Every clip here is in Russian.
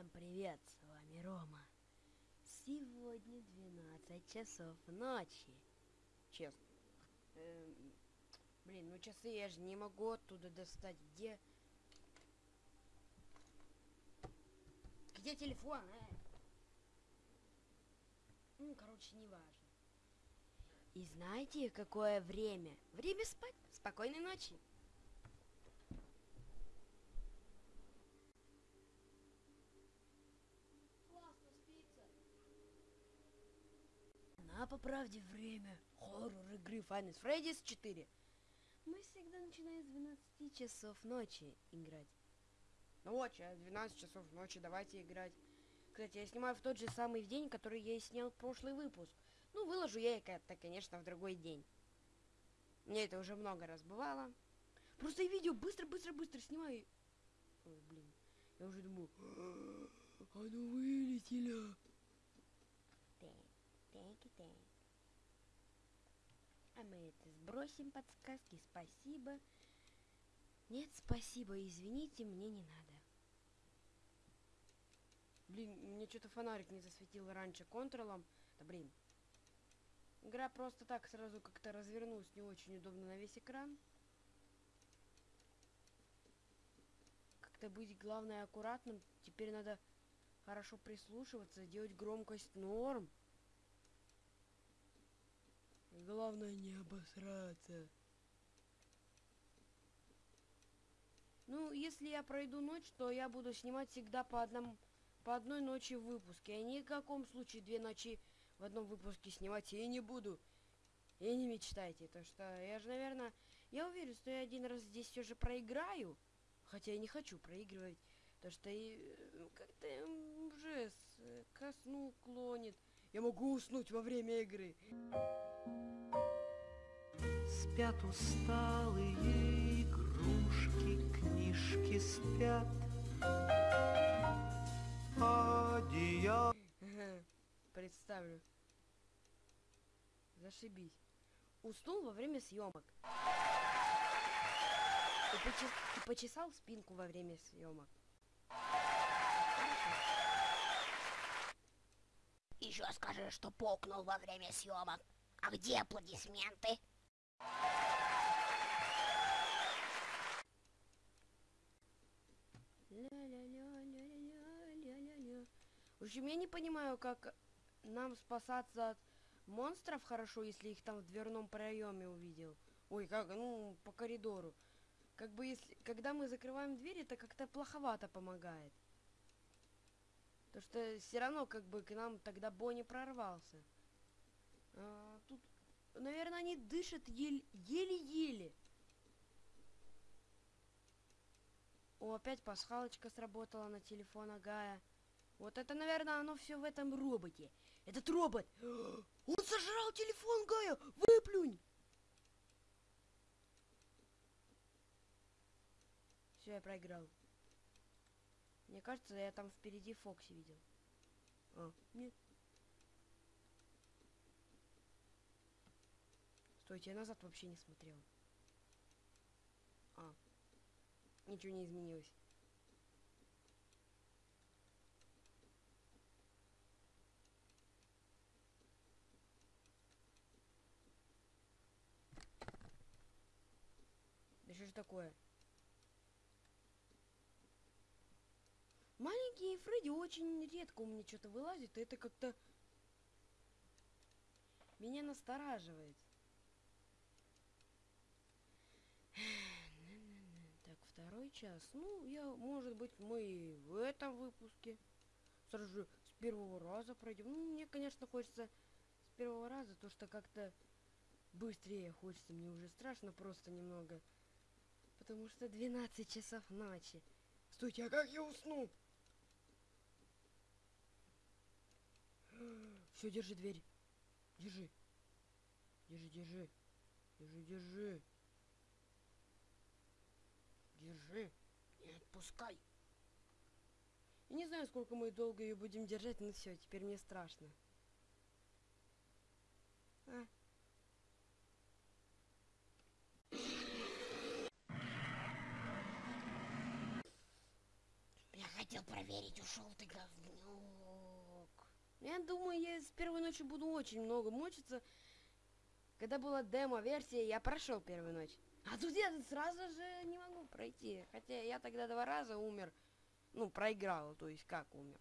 Всем привет, с вами Рома. Сегодня 12 часов ночи. Честно. Эм, блин, ну часы я же не могу оттуда достать. Где? Где телефон, э? Ну, короче, не важно. И знаете, какое время? Время спать. Спокойной ночи. На по правде время. Хоррор игры Final Freddy's 4. Мы всегда начинаем с 12 часов ночи играть. Ну вот, сейчас 12 часов ночи, давайте играть. Кстати, я снимаю в тот же самый день, который я и снял прошлый выпуск. Ну, выложу я это, конечно, в другой день. Мне это уже много раз бывало. Просто я видео быстро-быстро-быстро снимаю. Ой, блин. Я уже думаю, «А, оно вылетело. Так, так и так. А мы это сбросим подсказки, спасибо. Нет, спасибо, извините, мне не надо. Блин, мне что-то фонарик не засветил раньше контролом. Да блин. Игра просто так сразу как-то развернулась не очень удобно на весь экран. Как-то быть, главное, аккуратным. Теперь надо хорошо прислушиваться, делать громкость норм. Главное не обосраться. Ну, если я пройду ночь, то я буду снимать всегда по одному, по одной ночи в выпуске. Я ни в каком случае две ночи в одном выпуске снимать я не буду. И не мечтайте, то что я же, наверное, я уверен, что я один раз здесь все же проиграю. Хотя я не хочу проигрывать. То что и э, как-то уже э, ко сну клонит. Я могу уснуть во время игры. Спят усталые игрушки, книжки спят. Одеяло Ага, Представлю. Зашибись. Уснул во время съемок. И, почес- и почесал спинку во время съемок. Еще скажи, что покнул во время съемок. А где аплодисменты? В общем, я не понимаю, как нам спасаться от монстров хорошо, если их там в дверном проеме увидел. Ой, как, ну, по коридору. Как бы если, когда мы закрываем дверь, это как-то плоховато помогает. То что все равно как бы к нам тогда Бонни прорвался. А, тут, наверное, они дышат еле- еле-еле. О, опять пасхалочка сработала на телефон Агая. Вот это, наверное, оно все в этом роботе. Этот робот! Он сожрал телефон Гая! Выплюнь! Все, я проиграл. Мне кажется, я там впереди Фокси видел. А, нет. Стойте, я назад вообще не смотрел. А, ничего не изменилось. Да что ж такое? Маленькие Фредди очень редко у меня что-то вылазит, это как-то меня настораживает. Так, второй час. Ну, я, может быть, мы и в этом выпуске сразу же с первого раза пройдем. Ну, мне, конечно, хочется с первого раза, то что как-то быстрее хочется. Мне уже страшно просто немного. Потому что 12 часов ночи. Стойте, а как я усну? Все, держи дверь. Держи. Держи, держи. Держи, держи. Держи. Не отпускай. Я не знаю, сколько мы долго ее будем держать, но все, теперь мне страшно. А. Я хотел проверить, ушел ты говнюк. Я думаю, я с первой ночи буду очень много мучиться. Когда была демо-версия, я прошел первую ночь. А тут я сразу же не могу пройти. Хотя я тогда два раза умер. Ну, проиграл, то есть как умер.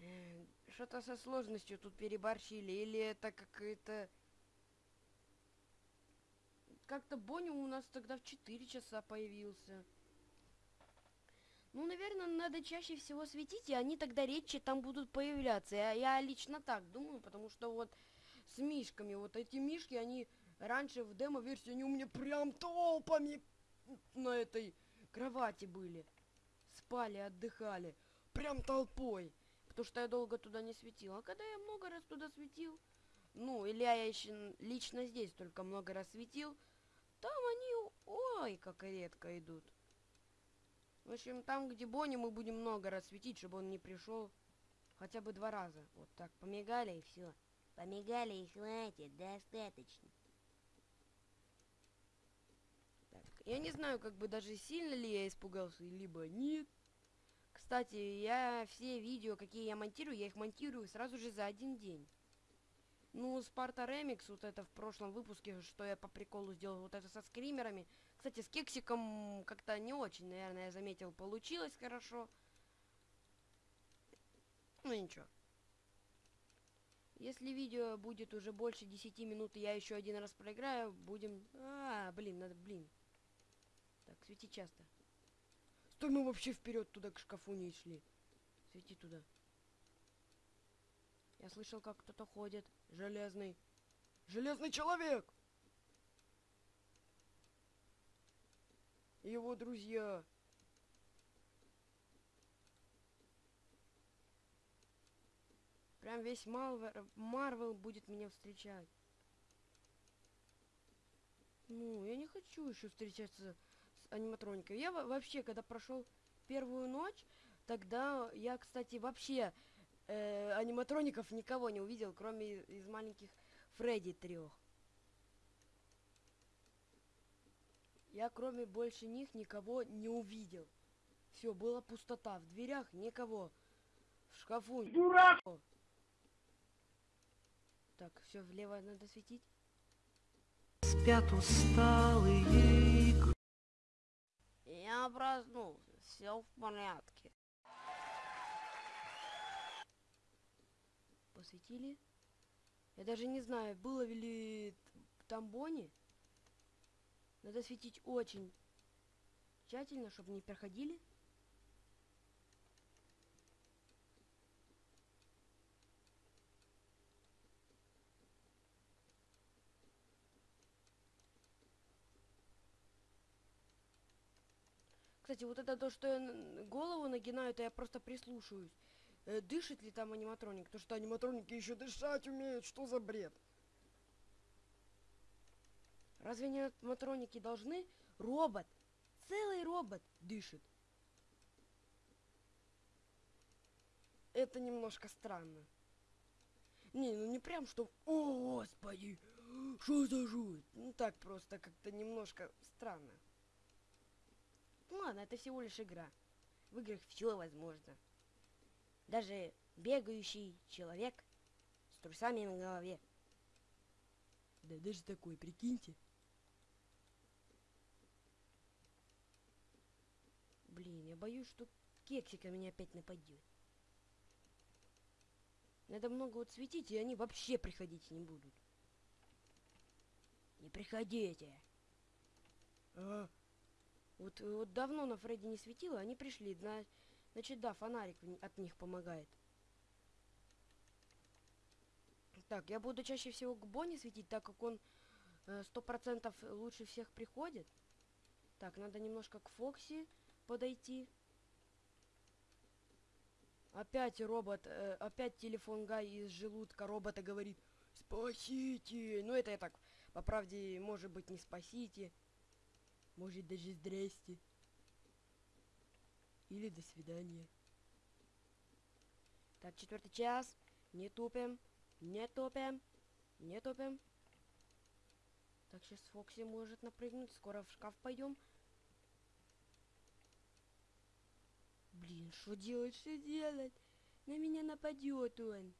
Э, Что-то со сложностью тут переборщили. Или это какая-то... Как-то Бонни у нас тогда в 4 часа появился. Ну, наверное, надо чаще всего светить, и они тогда редче там будут появляться. Я, я лично так думаю, потому что вот с мишками, вот эти мишки, они раньше в демо-версии, они у меня прям толпами на этой кровати были. Спали, отдыхали. Прям толпой. Потому что я долго туда не светил. А когда я много раз туда светил, ну, или я еще лично здесь только много раз светил, там они, ой, как редко идут. В общем, там, где Бонни, мы будем много раз светить, чтобы он не пришел хотя бы два раза. Вот так, помигали и все. Помигали и хватит, достаточно. Так, я не знаю, как бы даже сильно ли я испугался, либо нет. Кстати, я все видео, какие я монтирую, я их монтирую сразу же за один день. Ну, Спарта Ремикс, вот это в прошлом выпуске, что я по приколу сделал, вот это со скримерами. Кстати, с кексиком как-то не очень, наверное, я заметил, получилось хорошо. Ну, ничего. Если видео будет уже больше 10 минут, я еще один раз проиграю, будем... А, блин, надо, блин. Так, свети часто. Стой, мы вообще вперед туда к шкафу не шли. Свети туда. Я слышал, как кто-то ходит. Железный. Железный человек! Его друзья. Прям весь Малвер, Марвел будет меня встречать. Ну, я не хочу еще встречаться с аниматроникой. Я во- вообще, когда прошел первую ночь, тогда я, кстати, вообще э, аниматроников никого не увидел, кроме из маленьких Фредди трех. Я кроме больше них никого не увидел. Все, была пустота. В дверях никого. В шкафу. Дурак! Так, все, влево надо светить. Спят усталые. Я проснулся. Все в порядке. Посветили? Я даже не знаю, было ли там Бонни. Надо светить очень тщательно, чтобы не проходили. Кстати, вот это то, что я голову нагинаю, это я просто прислушаюсь. Э, дышит ли там аниматроник? Потому что аниматроники еще дышать умеют. Что за бред? Разве аниматроники должны? Робот. Целый робот дышит. Это немножко странно. Не, ну не прям что... О, господи! Что за жуть? Ну так просто как-то немножко странно. Ну ладно, это всего лишь игра. В играх все возможно. Даже бегающий человек с трусами на голове. Да даже такой, прикиньте. Блин, я боюсь, что кексика меня опять нападет. Надо много вот светить, и они вообще приходить не будут. Не приходите. А, вот, э, вот давно на Фредди не светило, они пришли. зна- Значит, да, фонарик от них помогает. Так, я буду чаще всего к Бонни светить, так как он э, сто процентов лучше всех приходит. Так, надо немножко к Фокси подойти. Опять робот, э, опять телефон Гай из желудка робота говорит «Спасите!» Ну это я так, по правде, может быть, не спасите. Может, даже здрасте. Или до свидания. Так, четвертый час. Не тупим. Не тупим. Не тупим. Так, сейчас Фокси может напрыгнуть. Скоро в шкаф пойдем. Блин, что делать, что делать? На меня нападет он.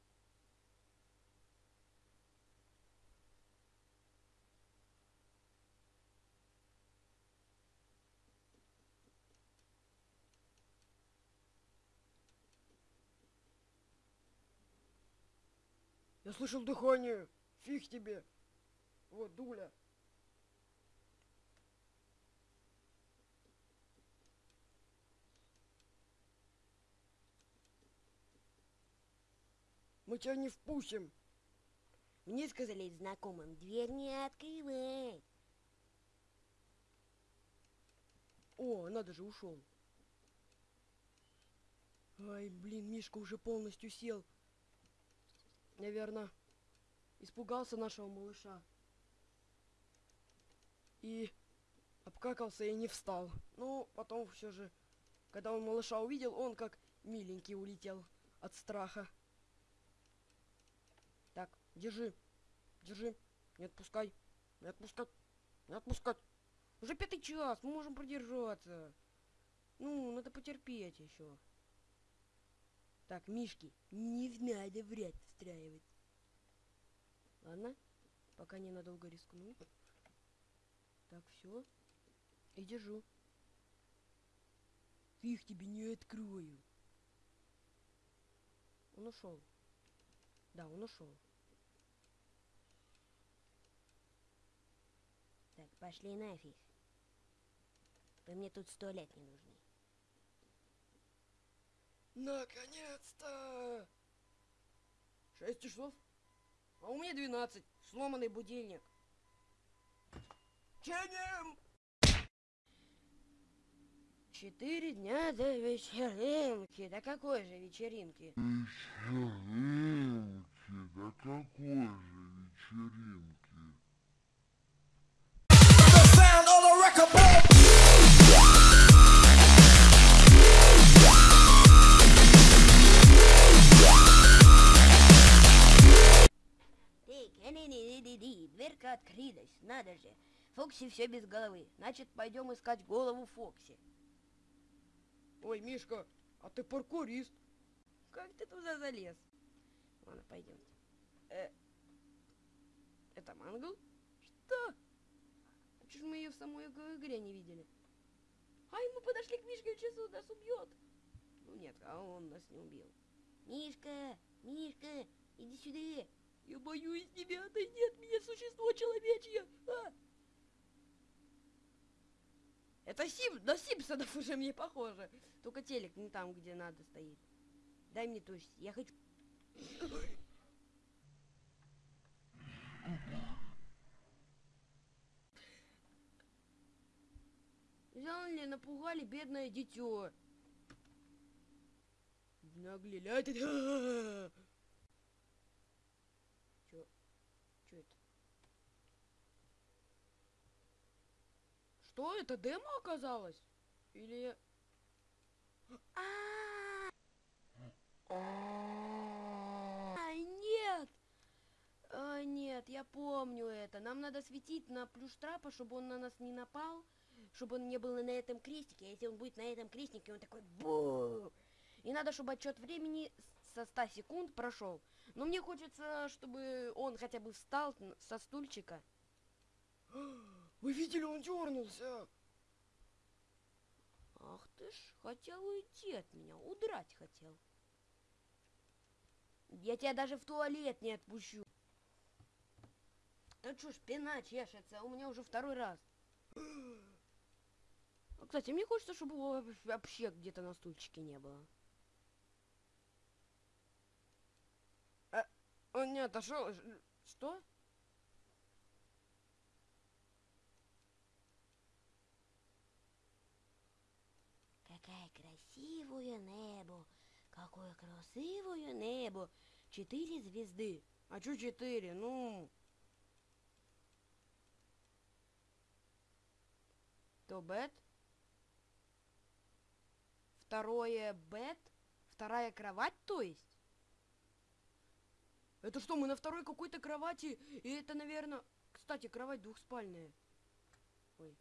Я слышал дыхание. Фиг тебе. Вот, Дуля. Мы тебя не впустим. Мне сказали знакомым, дверь не открывай. О, надо же, ушел. Ай, блин, Мишка уже полностью сел. Наверное, испугался нашего малыша. И обкакался и не встал. Ну, потом все же, когда он малыша увидел, он как миленький улетел от страха. Держи, держи, не отпускай, не отпускать, не отпускать. Уже пятый час, мы можем продержаться. Ну, надо потерпеть еще. Так, Мишки, не надо врать встраивать. Ладно, пока ненадолго рискну. Так, все. И держу. Фиг тебе не открою. Он ушел. Да, он ушел. Так, пошли нафиг. Вы мне тут сто лет не нужны. Наконец-то! Шесть часов? А у меня 12. Сломанный будильник. Чиним! Четыре дня до вечеринки. Да какой же вечеринки? Вечеринки, да какой же вечеринки? Дверка открылась, надо же. Фокси все без головы. Значит, пойдем искать голову Фокси. Ой, Мишка, а ты паркурист. Как ты туда залез? Ладно, пойдем. Э, это Мангл? Что? А чё ж мы ее в самой иг- игре не видели? Ай, мы подошли к Мишке, он сейчас нас убьет. Ну нет, а он нас не убил. Мишка, Мишка, иди сюда. Я боюсь тебя, отойди от меня, существо человечье! А! Сим, на Симпсонов уже мне похоже. Только телек не там, где надо стоит. Дай мне точно, я хочу... Взяли, напугали бедное дитё. Наглели. А. Чё? Чё это? Что это, демо оказалось? Или... А, А, нет! А, нет, я помню это. Нам надо светить на плюш трапа, чтобы он на нас не напал, чтобы он не был на этом крестике. А если он будет на этом крестике, он такой бу. И надо, чтобы отчет времени со 100 секунд прошел. Но мне хочется, чтобы он хотя бы встал со стульчика. Вы видели, он дернулся. Ах ты ж, хотел уйти от меня, удрать хотел. Я тебя даже в туалет не отпущу. Да чё, спина чешется, у меня уже второй раз. А, Кстати, мне хочется, чтобы его вообще где-то на стульчике не было. Он не отошел. Что? Красивое небо! Какое красивое небо! Четыре звезды. А чё четыре? Ну, То бет. Второе бет. Вторая кровать, то есть? это что, мы на второй какой-то кровати? И это, наверное... Кстати, кровать двухспальная. Ой.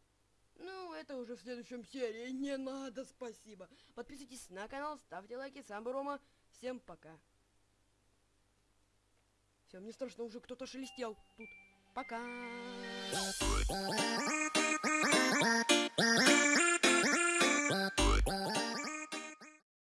Ну, это уже в следующем серии. Не надо, спасибо. Подписывайтесь на канал, ставьте лайки. С вами Рома. Всем пока. Все, мне страшно, уже кто-то шелестел тут. Пока.